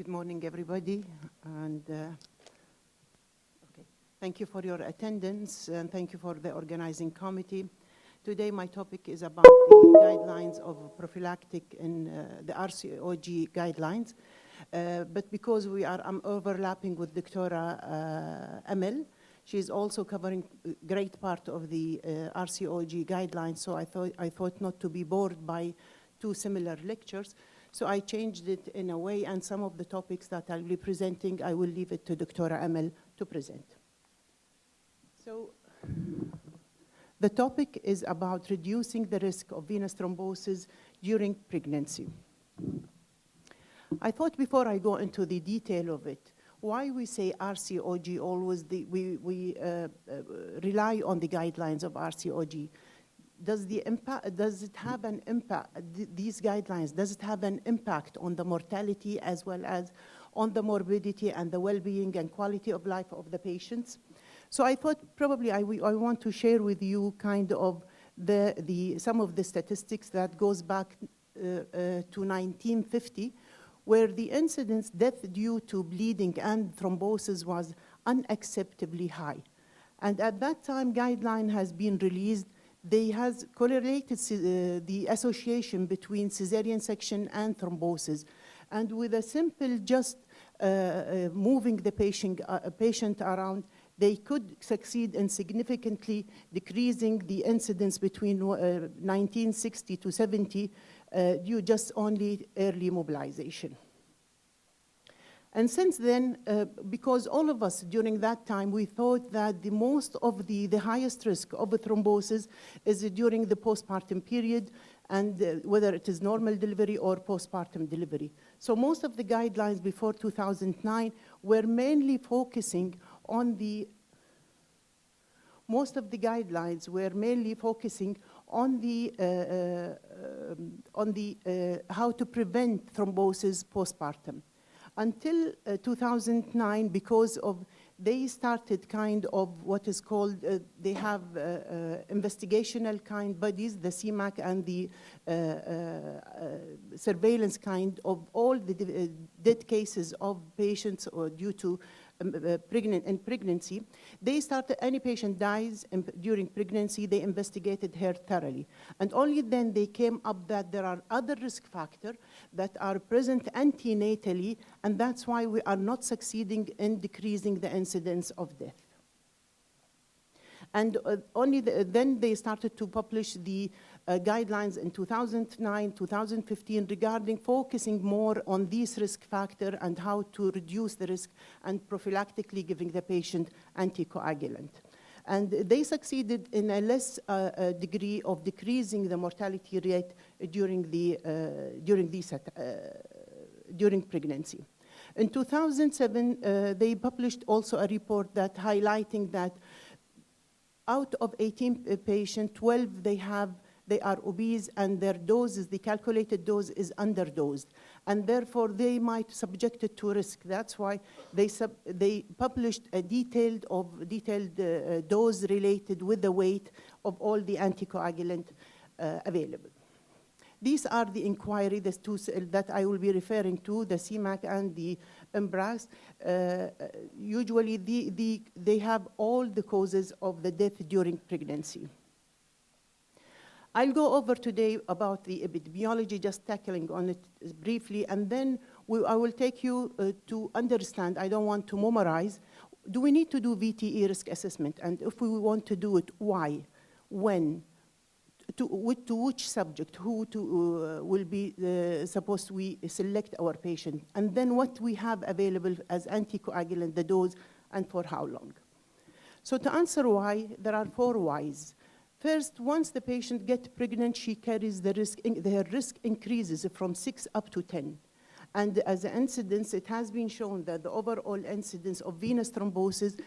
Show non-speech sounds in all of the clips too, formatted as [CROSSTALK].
Good morning, everybody. And uh, okay. thank you for your attendance and thank you for the organizing committee. Today, my topic is about the guidelines of prophylactic in uh, the RCOG guidelines. Uh, but because we are um, overlapping with Dr. Uh, Emil, she's also covering a great part of the uh, RCOG guidelines, so I thought, I thought not to be bored by two similar lectures. So I changed it in a way, and some of the topics that I'll be presenting, I will leave it to Dr. Amel to present. So the topic is about reducing the risk of venous thrombosis during pregnancy. I thought before I go into the detail of it, why we say RCOG always, the, we, we uh, uh, rely on the guidelines of RCOG. Does, the impact, does it have an impact, th these guidelines, does it have an impact on the mortality as well as on the morbidity and the well-being and quality of life of the patients? So I thought probably I, I want to share with you kind of the, the, some of the statistics that goes back uh, uh, to 1950, where the incidence death due to bleeding and thrombosis was unacceptably high. And at that time, guideline has been released. They has correlated uh, the association between cesarean section and thrombosis. And with a simple just uh, uh, moving the patient, uh, patient around, they could succeed in significantly decreasing the incidence between 1960 uh, to 70 uh, due just only early mobilization. And since then, uh, because all of us during that time, we thought that the most of the, the highest risk of thrombosis is during the postpartum period and uh, whether it is normal delivery or postpartum delivery. So most of the guidelines before 2009 were mainly focusing on the, most of the guidelines were mainly focusing on the, uh, uh, um, on the uh, how to prevent thrombosis postpartum. Until uh, 2009, because of they started kind of what is called, uh, they have uh, uh, investigational kind bodies, the CMAC and the uh, uh, surveillance kind of all the dead cases of patients or due to pregnant in pregnancy, they started, any patient dies in, during pregnancy, they investigated her thoroughly. And only then they came up that there are other risk factors that are present antenatally, and that's why we are not succeeding in decreasing the incidence of death. And uh, only the, then they started to publish the uh, guidelines in 2009, 2015 regarding focusing more on these risk factor and how to reduce the risk and prophylactically giving the patient anticoagulant. And they succeeded in a less uh, uh, degree of decreasing the mortality rate during, the, uh, during, these, uh, during pregnancy. In 2007, uh, they published also a report that highlighting that out of 18 patients, 12 they have they are obese and their doses, the calculated dose is underdosed. And therefore, they might subject it to risk. That's why they, sub, they published a detailed, of, detailed uh, dose related with the weight of all the anticoagulant uh, available. These are the inquiry, the two that I will be referring to, the CMAC and the MBRRACE. Uh, usually, the, the, they have all the causes of the death during pregnancy. I'll go over today about the epidemiology, just tackling on it briefly, and then we, I will take you uh, to understand, I don't want to memorize, do we need to do VTE risk assessment? And if we want to do it, why? When? To, to which subject? Who to, uh, will be uh, supposed we select our patient? And then what we have available as anticoagulant, the dose, and for how long? So to answer why, there are four whys. First, once the patient gets pregnant, she carries the risk, their risk increases from six up to 10. And as an incidence, it has been shown that the overall incidence of venous thrombosis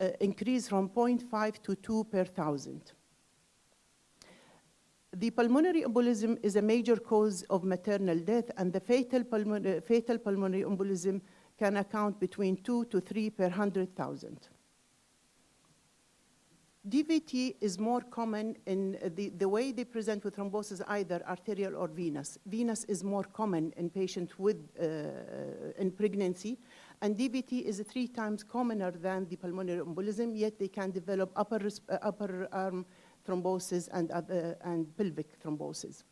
uh, increased from 0.5 to 2 per thousand. The pulmonary embolism is a major cause of maternal death, and the fatal, pulmonary, fatal pulmonary embolism can account between 2 to 3 per 100,000. DVT is more common in the, the way they present with thrombosis, either arterial or venous. Venous is more common in patients with, uh, in pregnancy, and DVT is three times commoner than the pulmonary embolism, yet they can develop upper, uh, upper arm thrombosis and, and pelvic thrombosis.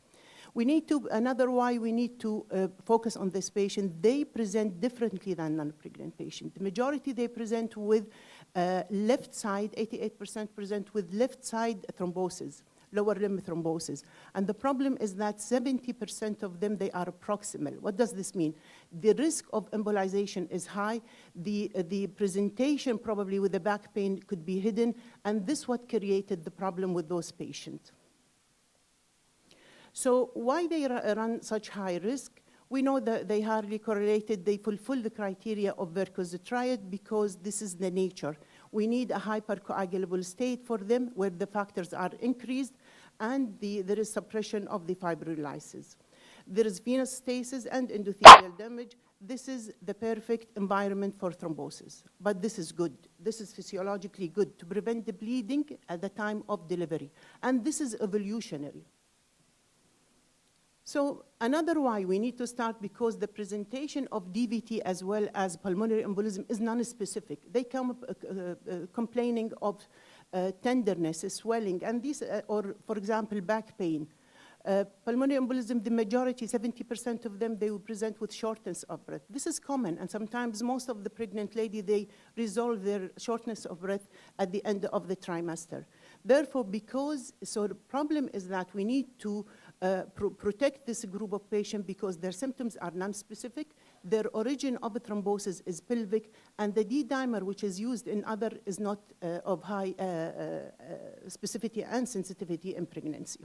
We need to, another why we need to uh, focus on this patient, they present differently than non-pregnant patient. The majority they present with uh, left side, 88% present with left side thrombosis, lower limb thrombosis. And the problem is that 70% of them, they are proximal. What does this mean? The risk of embolization is high. The, uh, the presentation probably with the back pain could be hidden. And this what created the problem with those patients. So why they run such high risk? We know that they hardly correlated, they fulfill the criteria of Virchow's triad because this is the nature. We need a hypercoagulable state for them where the factors are increased and the, there is suppression of the fibrinolysis. There is venous stasis and endothelial damage. This is the perfect environment for thrombosis, but this is good. This is physiologically good to prevent the bleeding at the time of delivery. And this is evolutionary. So another why we need to start because the presentation of DVT as well as pulmonary embolism is non-specific. They come uh, uh, complaining of uh, tenderness, swelling, and these, uh, or for example, back pain. Uh, pulmonary embolism, the majority, 70% of them, they will present with shortness of breath. This is common, and sometimes most of the pregnant lady, they resolve their shortness of breath at the end of the trimester. Therefore, because, so the problem is that we need to uh, protect this group of patients because their symptoms are non-specific, their origin of thrombosis is pelvic, and the D-dimer, which is used in other, is not uh, of high uh, uh, uh specificity and sensitivity in pregnancy.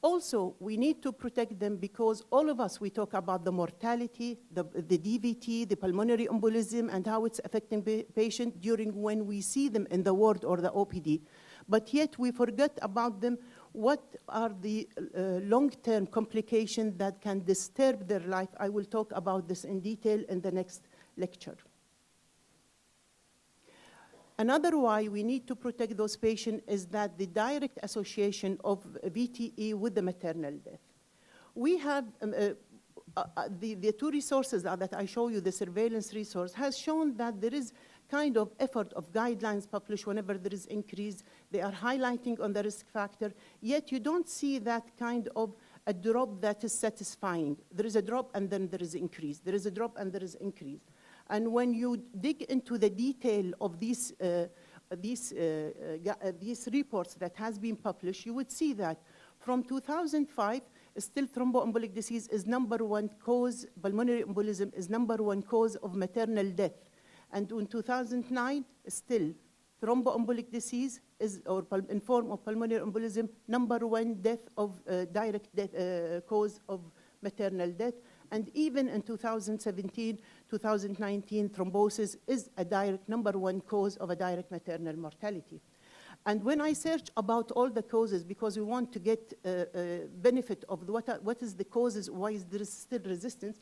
Also, we need to protect them because all of us, we talk about the mortality, the, the DVT, the pulmonary embolism, and how it's affecting the patient during when we see them in the ward or the OPD. But yet we forget about them what are the uh, long-term complications that can disturb their life. I will talk about this in detail in the next lecture. Another why we need to protect those patients is that the direct association of VTE with the maternal death. We have um, uh, uh, uh, the, the two resources that I show you, the surveillance resource, has shown that there is kind of effort of guidelines published whenever there is increase. They are highlighting on the risk factor, yet you don't see that kind of a drop that is satisfying. There is a drop and then there is increase. There is a drop and there is increase. And when you dig into the detail of these, uh, these, uh, uh, these reports that has been published, you would see that from 2005, still thromboembolic disease is number one cause, pulmonary embolism is number one cause of maternal death. And in 2009, still thromboembolic disease is, or in form of pulmonary embolism, number one death of uh, direct death, uh, cause of maternal death. And even in 2017, 2019, thrombosis is a direct number one cause of a direct maternal mortality. And when I search about all the causes, because we want to get uh, uh, benefit of what, are, what is the causes, why is there still resistance,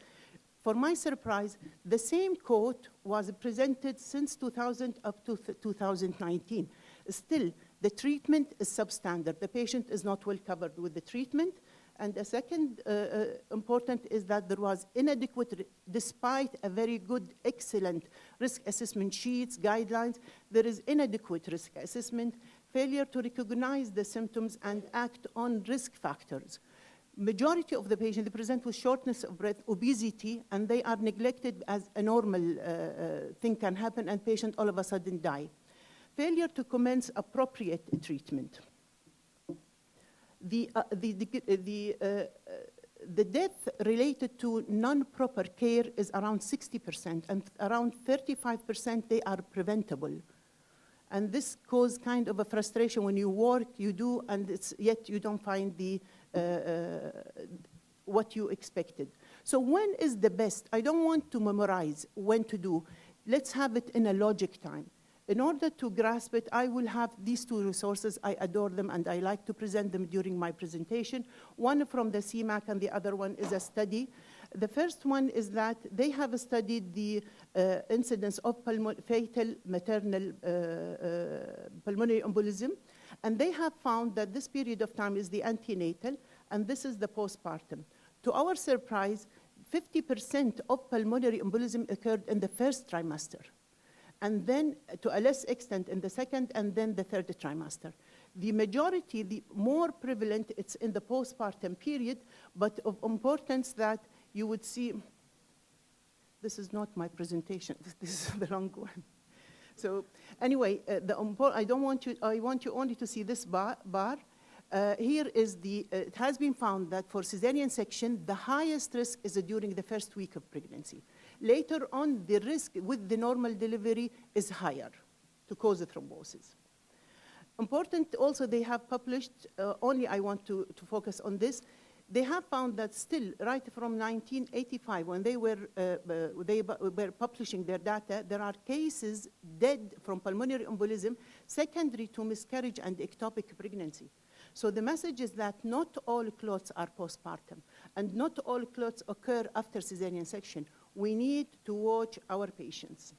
for my surprise, the same quote was presented since 2000 up to 2019. Still, the treatment is substandard. The patient is not well covered with the treatment. And the second uh, uh, important is that there was inadequate, despite a very good, excellent risk assessment sheets, guidelines, there is inadequate risk assessment, failure to recognize the symptoms and act on risk factors. Majority of the patients, they present with shortness of breath, obesity, and they are neglected as a normal uh, uh, thing can happen, and patient all of a sudden die. Failure to commence appropriate treatment the, uh, the, the, the, uh, the death related to non-proper care is around 60%, and around 35% they are preventable. And this causes kind of a frustration when you work, you do, and yet you don't find the, uh, uh, what you expected. So when is the best? I don't want to memorize when to do. Let's have it in a logic time. In order to grasp it, I will have these two resources. I adore them, and I like to present them during my presentation. One from the CMAC, and the other one is a study The first one is that they have studied the uh, incidence of fatal maternal uh, uh, pulmonary embolism, and they have found that this period of time is the antenatal, and this is the postpartum. To our surprise, 50% of pulmonary embolism occurred in the first trimester, and then to a less extent in the second, and then the third trimester. The majority, the more prevalent, it's in the postpartum period, but of importance that you would see, this is not my presentation, [LAUGHS] this is the wrong one. So anyway, uh, the I don't want you, I want you only to see this bar. bar. Uh, here is the, uh, it has been found that for cesarean section, the highest risk is during the first week of pregnancy. Later on, the risk with the normal delivery is higher to cause the thrombosis. Important also, they have published, uh, only I want to, to focus on this, they have found that still, right from 1985, when they were, uh, uh, they were publishing their data, there are cases dead from pulmonary embolism secondary to miscarriage and ectopic pregnancy. So the message is that not all clots are postpartum, and not all clots occur after cesarean section. We need to watch our patients.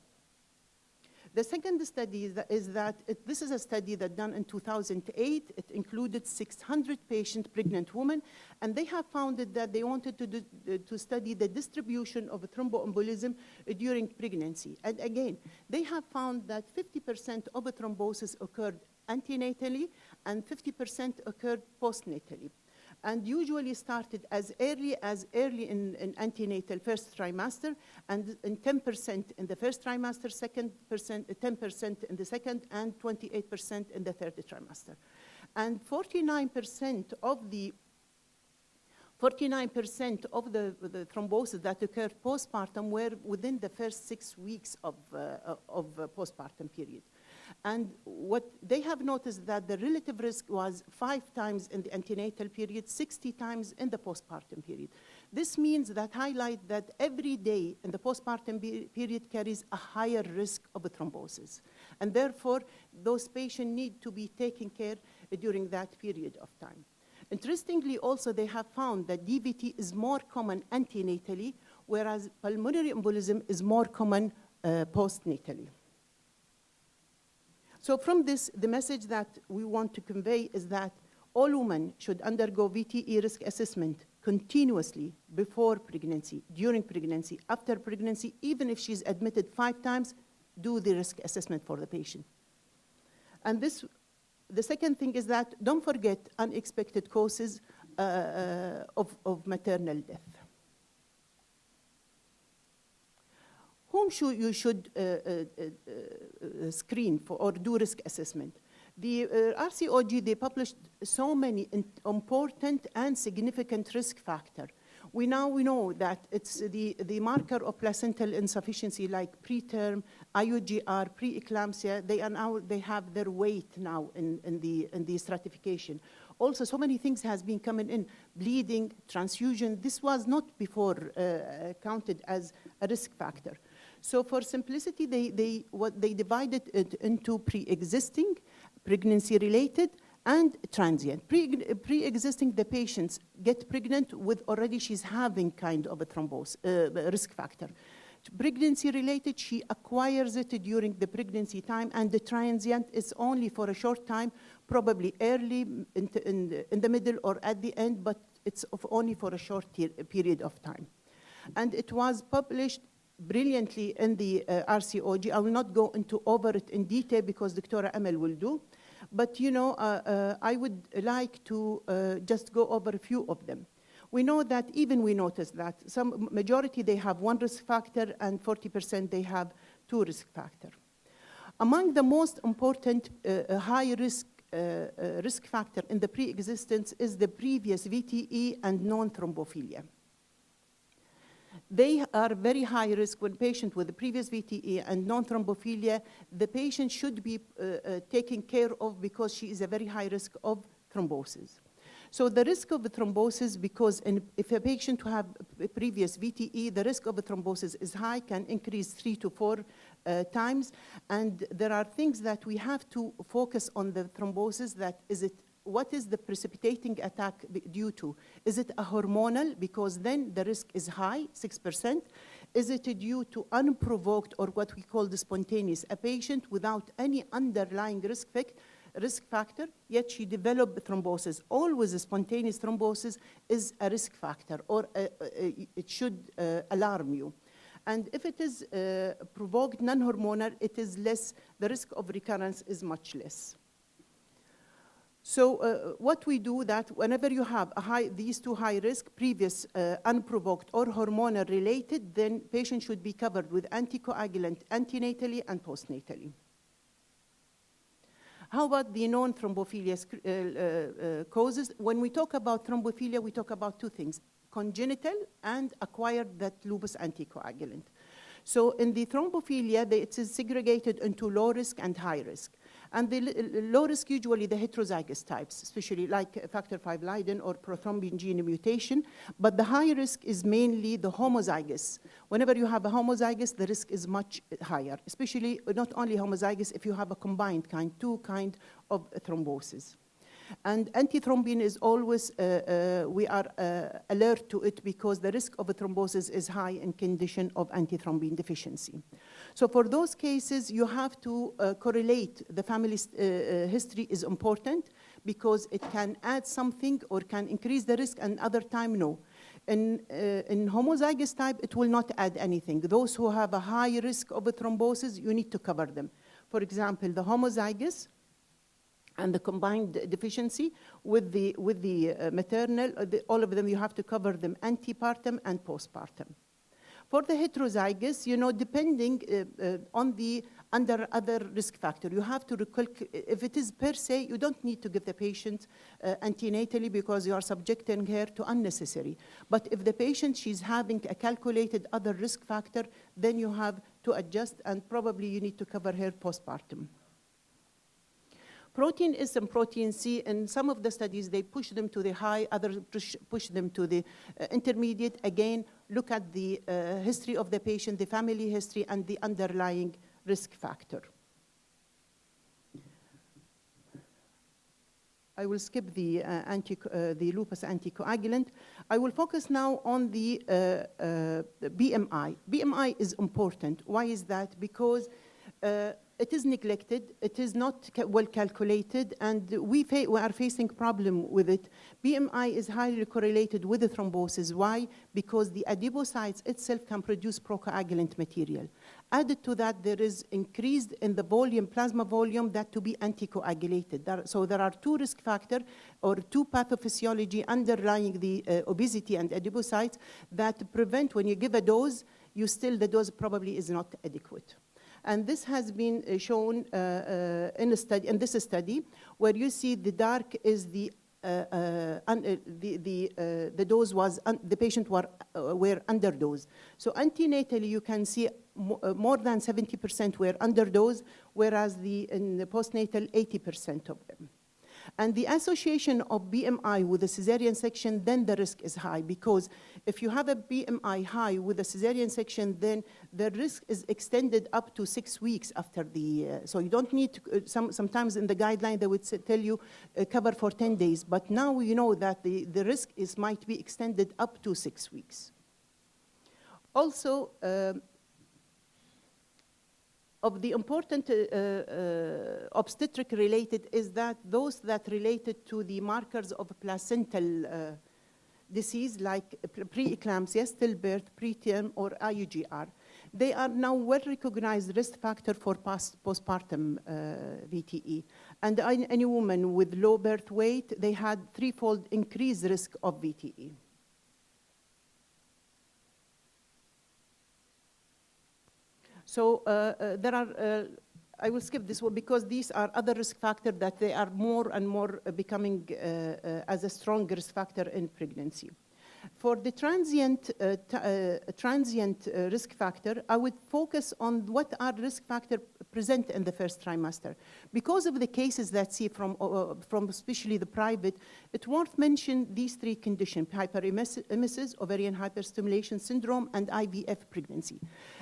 The second study is that, it, this is a study that done in 2008. It included 600 patient pregnant women, and they have found that they wanted to, do, to study the distribution of thromboembolism during pregnancy. And again, they have found that 50% of thrombosis occurred antenatally and 50% occurred postnatally and usually started as early as early in, in antenatal first trimester and, in 10% in the first trimester, second percent, 10% in the second, and 28% in the third trimester. And 49% of the 49% of the, the thrombosis that occurred postpartum were within the first six weeks of, uh, of uh, postpartum period. And what they have noticed that the relative risk was five times in the antenatal period, 60 times in the postpartum period. This means that highlight that every day in the postpartum period carries a higher risk of thrombosis. And therefore, those patients need to be taken care during that period of time. Interestingly, also, they have found that DVT is more common antenatally, whereas pulmonary embolism is more common uh, postnatally. So from this, the message that we want to convey is that all women should undergo VTE risk assessment continuously before pregnancy, during pregnancy, after pregnancy, even if she's admitted five times, do the risk assessment for the patient. And this, the second thing is that don't forget unexpected causes uh, of, of maternal death. Whom should you should uh, uh, uh, screen for or do risk assessment. The RCOG, they published so many important and significant risk factors. We now we know that it's the, the marker of placental insufficiency like preterm, IUGR, preeclampsia, they are now, they have their weight now in, in, the, in the stratification. Also, so many things has been coming in, bleeding, transfusion. This was not before uh, counted as a risk factor. So for simplicity, they, they, what they divided it into pre-existing, pregnancy-related, and transient. Pre, pre-existing, the patients get pregnant with already she's having kind of a thrombose uh, risk factor. Pregnancy-related, she acquires it during the pregnancy time, and the transient is only for a short time, probably early, in, in, in the middle, or at the end, but it's only for a short period of time. And it was published brilliantly in the uh, RCOG. I will not go into over it in detail because Dr. Amel will do. But you know, uh, uh, I would like to uh, just go over a few of them. We know that even we notice that some majority they have one risk factor and 40% they have two risk factor. Among the most important uh, uh, high risk risk factor in the pre-existence is the previous VTE and non-thrombophilia. They are very high risk when patient with a previous VTE and non-thrombophilia, the patient should be uh, uh, taken care of because she is a very high risk of thrombosis. So the risk of the thrombosis, because in, if a patient who have a previous VTE, the risk of thrombosis is high, can increase three to four uh, times. And there are things that we have to focus on the thrombosis that is it what is the precipitating attack due to? Is it a hormonal? Because then the risk is high, 6%. Is it due to unprovoked or what we call the spontaneous? A patient without any underlying risk, fac- risk factor, yet she developed thrombosis. Always a spontaneous thrombosis is a risk factor or uh, uh, it should uh, alarm you. And if it is uh, provoked non-hormonal, it is less, the risk of recurrence is much less. So uh, what we do that whenever you have a high, these two high risk, previous uh, unprovoked or hormonal related, then patient should be covered with anticoagulant antenatally and postnatally. How about the known thrombophilia uh, uh, uh, causes? When we talk about thrombophilia, we talk about two things, congenital and acquired that lupus anticoagulant. So in the thrombophilia, it is segregated into low risk and high risk. And the low risk, usually the heterozygous types, especially like factor V Leiden or prothrombin gene mutation. But the high risk is mainly the homozygous. Whenever you have a homozygous, the risk is much higher, especially not only homozygous, if you have a combined kind, two kind of thrombosis. And antithrombin is always, uh, uh, we are uh, alert to it because the risk of a thrombosis is high in condition of antithrombin deficiency. So for those cases, you have to uh, correlate the family uh, uh, history is important because it can add something or can increase the risk and other time no. In, uh, in homozygous type, it will not add anything. Those who have a high risk of a thrombosis, you need to cover them. For example, the homozygous, and the combined deficiency with the, with the uh, maternal, uh, the, all of them, you have to cover them antepartum and postpartum. For the heterozygous, you know, depending uh, uh, on the under other risk factor, you have to if it is per se, you don't need to give the patient uh, antenatally because you are subjecting her to unnecessary. But if the patient, she's having a calculated other risk factor, then you have to adjust and probably you need to cover her postpartum. Protein S and protein C, in some of the studies, they push them to the high, others push, push them to the uh, intermediate. Again, look at the uh, history of the patient, the family history, and the underlying risk factor. I will skip the, uh, anti, uh, the lupus anticoagulant. I will focus now on the, uh, uh, BMI. BMI is important. Why is that? Because uh, it is neglected, it is not ca- well calculated, and we, we are facing problem with it. BMI is highly correlated with the thrombosis. Why? Because the adipocytes itself can produce procoagulant material. Added to that, there is increased in the volume, plasma volume, that to be anticoagulated. There, so there are two risk factor or two pathophysiology underlying the uh, obesity and adipocytes that prevent when you give a dose, you still, the dose probably is not adequate. And this has been uh, shown uh, uh, in a study, in this study, where you see the dark is the uh, uh, the the uh, the dose was the patient were were underdose. So antenatally, you can see mo- more than 70% were underdose, whereas the in the postnatal 80% of them. And the association of BMI with the cesarean section, then the risk is high because if you have a BMI high with a cesarean section, then the risk is extended up to six weeks after the. Uh, so you don't need to. Uh, some sometimes in the guideline they would say, tell you uh, cover for 10 days, but now you know that the the risk is might be extended up to six weeks. Also. Of the important uh, uh, obstetric related is that those that related to the markers of placental uh, disease like preeclampsia, stillbirth, preterm, or IUGR, they are now well recognized risk factor for postpartum uh, VTE. And any woman with low birth weight, they had threefold increased risk of VTE. So uh, uh, there are, uh, I will skip this one because these are other risk factors that they are more and more becoming as a strong risk factor in pregnancy. For the transient, uh, uh, transient uh, risk factor, I would focus on what are risk factor present in the first trimester. Because of the cases that see from, from especially the private, it's worth mention these three conditions, hyperemesis, ovarian hyperstimulation syndrome, and IVF pregnancy.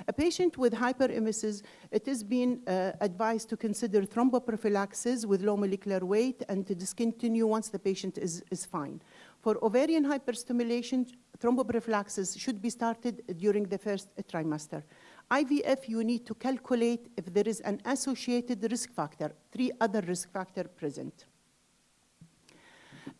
A patient with hyperemesis, it been uh, advised to consider thromboprophylaxis with low molecular weight and to discontinue once the patient is, is fine. For ovarian hyperstimulation, thromboprophylaxis should be started during the first trimester. IVF, you need to calculate if there is an associated risk factor, three other risk factor present.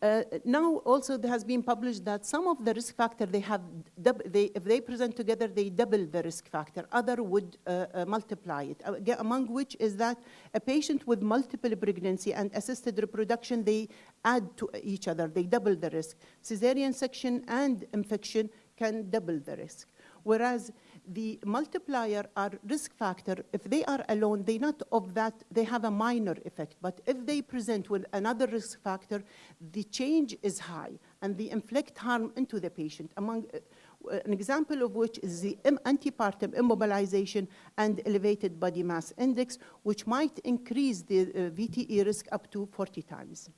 Uh, now also there has been published that some of the risk factor they have, they, if they present together, they double the risk factor. Other would uh, uh, multiply it. Uh, among which is that a patient with multiple pregnancy and assisted reproduction, they add to each other. They double the risk. Cesarean section and infection can double the risk. Whereas the multiplier are risk factor, if they are alone, they not of that, they have a minor effect. But if they present with another risk factor, the change is high and they inflict harm into the patient. Among, uh, an example of which is the antepartum immobilization and elevated body mass index, which might increase the uh, VTE risk up to 40 times.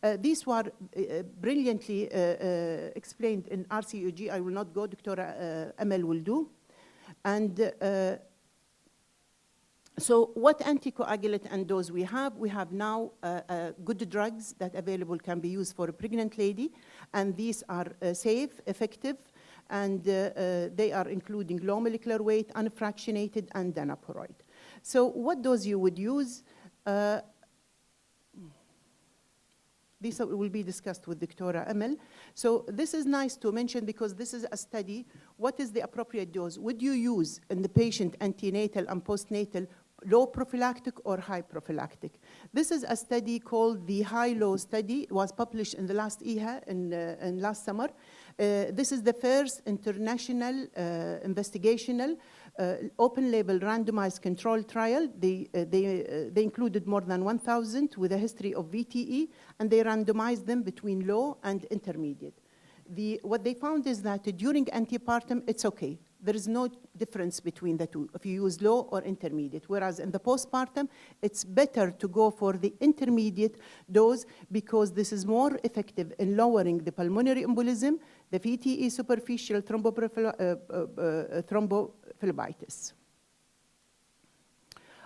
Uh, these were uh, brilliantly uh, uh explained in RCOG. I will not go, Dr. Uh, Amel will do. And uh, so what anticoagulant and dose we have? We have now good drugs that available can be used for a pregnant lady, and these are safe, effective, and they are including low molecular weight, unfractionated, and danaparoid. So what dose you would use? This will be discussed with Dr. Amel. So this is nice to mention because this is a study. What is the appropriate dose? Would you use in the patient antenatal and postnatal low prophylactic or high prophylactic. This is a study called the high-low study. It was published in the last EHA in, uh, in last summer. Uh, this is the first international uh, investigational open label randomized control trial. They, uh, they, uh, they included more than 1,000 with a history of VTE, and they randomized them between low and intermediate. The, what they found is that during antepartum, it's okay. There is no difference between the two, if you use low or intermediate. Whereas in the postpartum, it's better to go for the intermediate dose because this is more effective in lowering the pulmonary embolism, the VTE superficial uh, uh, uh, thrombophlebitis.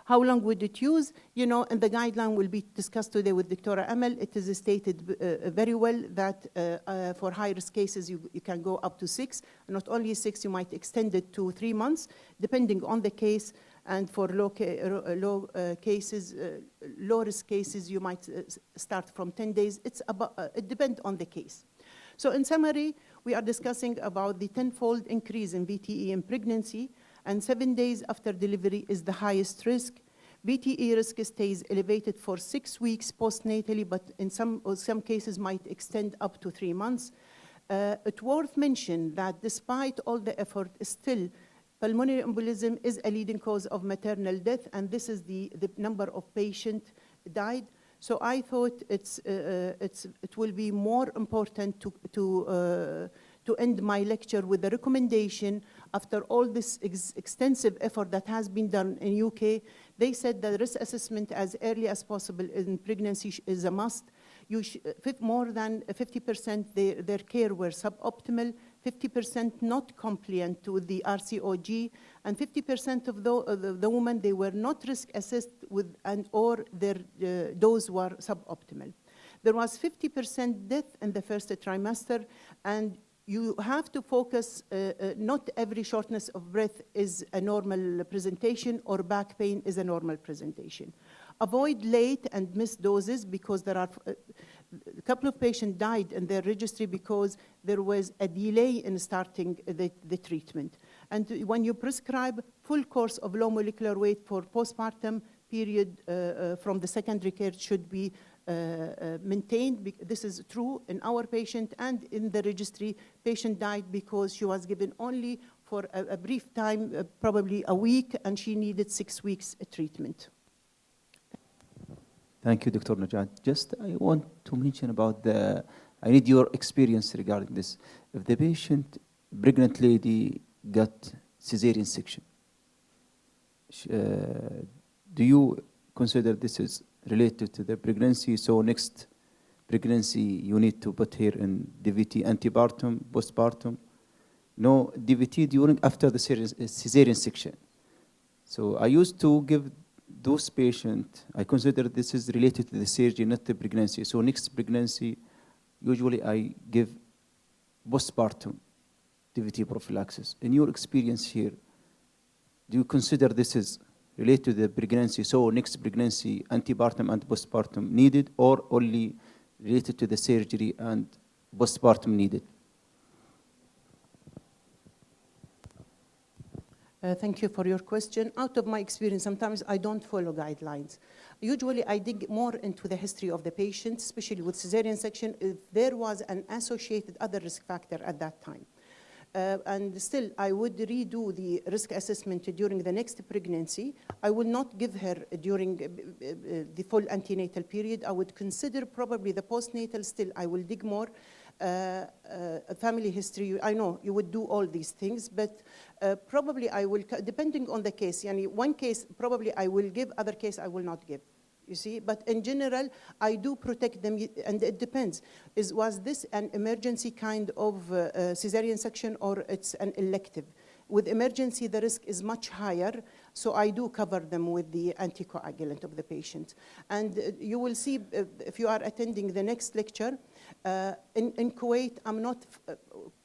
How long would it use? You know, and the guideline will be discussed today with Dr. Amel. It is stated uh, very well that uh, uh, for high-risk cases, you, you, can go up to six. Not only six, you might extend it to three months, depending on the case. And for low, ca low cases, low-risk cases, you might start from 10 days. It's about, it depends on the case. So in summary, we are discussing about the tenfold increase in VTE in pregnancy, and seven days after delivery is the highest risk. VTE risk stays elevated for six weeks postnatally, but in some, some cases might extend up to three months. Uh, it's worth mentioning that despite all the effort, still pulmonary embolism is a leading cause of maternal death, and this is the, the number of patients died. So I thought it's, uh, uh, it's, it will be more important to, to, uh, to end my lecture with a recommendation after all this ex extensive effort that has been done in UK. They said that risk assessment as early as possible in pregnancy is a must. You more than 50% their, their care were suboptimal. 50% not compliant to the RCOG, and 50% of the, uh, the, the, women, they were not risk assessed with, and or their uh, dose were suboptimal. There was 50% death in the first trimester, and you have to focus, uh, uh, not every shortness of breath is a normal presentation or back pain is a normal presentation. Avoid late and missed doses because there are, uh, a couple of patients died in their registry because there was a delay in starting the, the treatment. And when you prescribe full course of low molecular weight for postpartum period uh, uh, from the secondary care should be maintained. This is true in our patient and in the registry. Patient died because she was given only for a, a brief time, uh, probably a week, and she needed six weeks treatment. Thank you, Dr. Najat. Just I want to mention about the I need your experience regarding this. If the patient, pregnant lady, got cesarean section, uh, do you consider this is related to the pregnancy? So next pregnancy, you need to put here in DVT antepartum, postpartum. No DVT during after the cesarean uh, cesarean section. So I used to give those patients, I consider this is related to the surgery, not the pregnancy. So next pregnancy, usually I give postpartum DVT prophylaxis. In your experience here, do you consider this is related to the pregnancy, so next pregnancy, antepartum and postpartum needed, or only related to the surgery and postpartum needed? Uh, Thank you for your question. Out of my experience, sometimes I don't follow guidelines. Usually, I dig more into the history of the patient, especially with cesarean section, if there was an associated other risk factor at that time. Uh, and still, I would redo the risk assessment during the next pregnancy. I will not give her during uh, uh, the full antenatal period. I would consider probably the postnatal still. I will dig more. Uh, uh, family history, I know you would do all these things, but uh, probably I will, depending on the case, yani one case probably I will give, other case I will not give. You see, but in general, I do protect them, and it depends. Is was this an emergency kind of uh, uh, cesarean section or it's an elective? With emergency, the risk is much higher, so I do cover them with the anticoagulant of the patient. And uh, you will see uh, if you are attending the next lecture. Uh, in, in Kuwait, I'm not uh,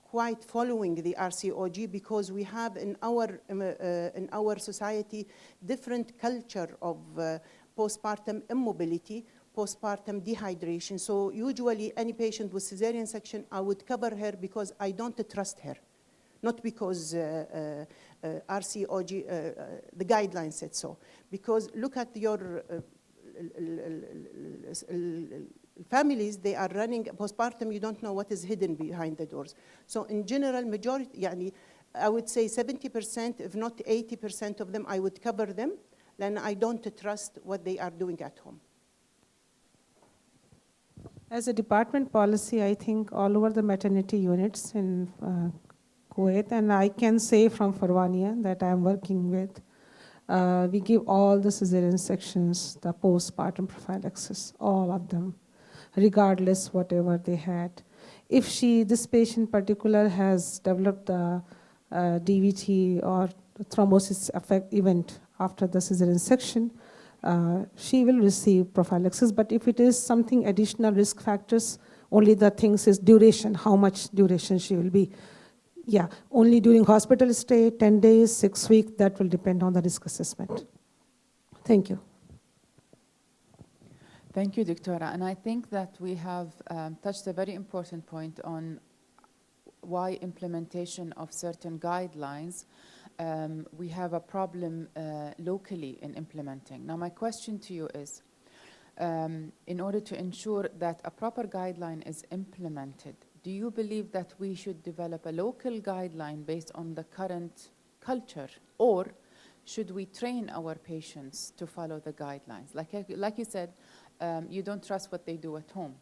quite following the RCOG because we have in our, uh, in our society different culture of uh, postpartum immobility, postpartum dehydration. So usually any patient with cesarean section, I would cover her because I don't trust her. Not because uh, uh, uh, RCOG, uh, uh, the guidelines said so. Because look at your uh, families, they are running postpartum, you don't know what is hidden behind the doors. So in general, majority, يعني, I would say 70%, if not 80% of them, I would cover them. then I don't trust what they are doing at home. As a department policy, I think all over the maternity units in uh, Kuwait, and I can say from Farwania that I'm working with, uh, we give all the cesarean sections the postpartum prophylaxis, all of them, regardless whatever they had. If she, this patient particular, has developed the uh, DVT or thrombosis effect event after the cesarean section, uh, she will receive prophylaxis. But if it is something additional risk factors, only the things is duration, how much duration she will be. Yeah, only during hospital stay, 10 days, six weeks, that will depend on the risk assessment. Thank you. Thank you, Doctora. And I think that we have um, touched a very important point on why implementation of certain guidelines, um, we have a problem uh, locally in implementing. Now, my question to you is, um, in order to ensure that a proper guideline is implemented, do you believe that we should develop a local guideline based on the current culture, or should we train our patients to follow the guidelines? Like, like you said, um, you don't trust what they do at home,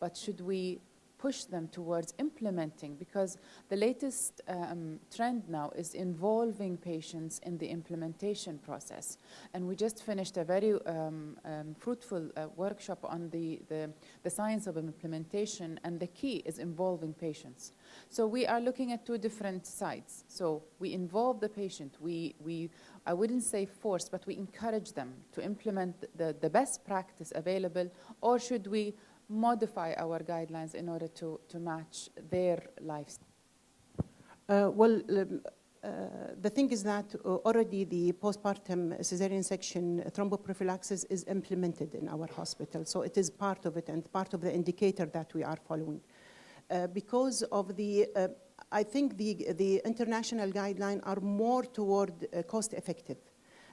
but should we push them towards implementing? Because the latest um, trend now is involving patients in the implementation process. And we just finished a very um, um, fruitful uh, workshop on the, the, the science of implementation, and the key is involving patients. So we are looking at two different sides. So we involve the patient. We, we I wouldn't say force, but we encourage them to implement the, the best practice available, or should we modify our guidelines in order to, to match their lifestyle? Uh, well, um, uh, the thing is that uh, already the postpartum cesarean section thromboprophylaxis is implemented in our hospital. So it is part of it and part of the indicator that we are following. Uh, because of the, uh, I think the, the international guidelines are more toward uh, cost effective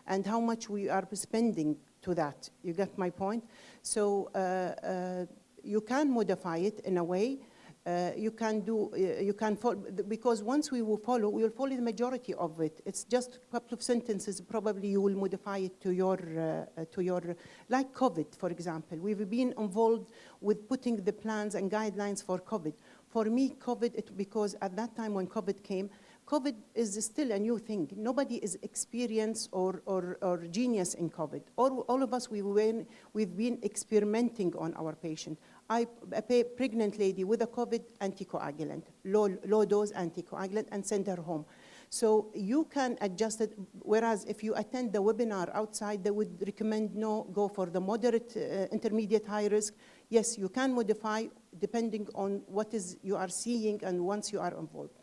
and how much we are spending to that. You get my point? So uh, you can modify it in a way Uh, you can do, uh, you can follow, because once we will follow, we will follow the majority of it. It's just a couple of sentences, probably you will modify it to your, uh, uh, to your, like COVID, for example. We've been involved with putting the plans and guidelines for COVID. For me, COVID, it, because at that time when COVID came, COVID is still a new thing. Nobody is experienced or, or, or genius in COVID. All, all of us, we we've been experimenting on our patient. I, a pregnant lady with a COVID anticoagulant, low, low dose anticoagulant, and send her home. So you can adjust it, whereas if you attend the webinar outside, they would recommend no, go for the moderate, uh, intermediate, high risk. Yes, you can modify depending on what is you are seeing and once you are involved.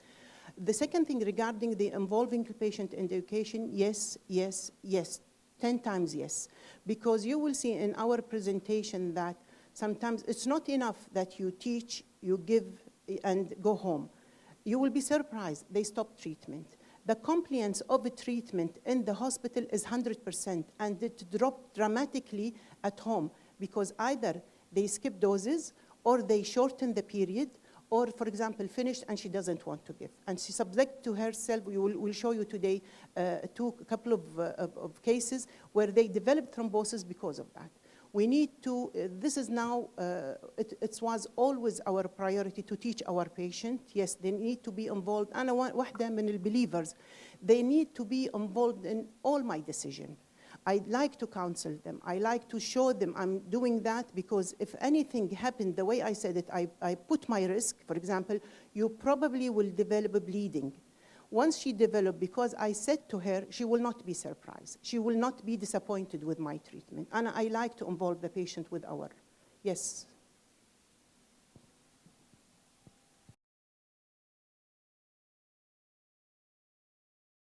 The second thing regarding the involving patient in education, yes, yes, yes, 10 times yes. Because you will see in our presentation that sometimes it's not enough that you teach, you give, and go home. You will be surprised, they stop treatment. The compliance of treatment in the hospital is 100%, and it dropped dramatically at home because either they skip doses or they shorten the period or, for example, finished and she doesn't want to give. And she subject to herself, we will we'll show you today uh, two, a couple of, uh, of, of cases where they developed thrombosis because of that We need to, uh, this is now, uh, it, it was always our priority to teach our patient. Yes, they need to be involved. أنا واحدة من البelievers. They need to be involved in all my decision. I like to counsel them. I like to show them I'm doing that because if anything happened the way I said it, I, I put my risk. For example, you probably will develop a bleeding. once she developed, because I said to her, she will not be surprised. She will not be disappointed with my treatment. And I like to involve the patient with our, yes.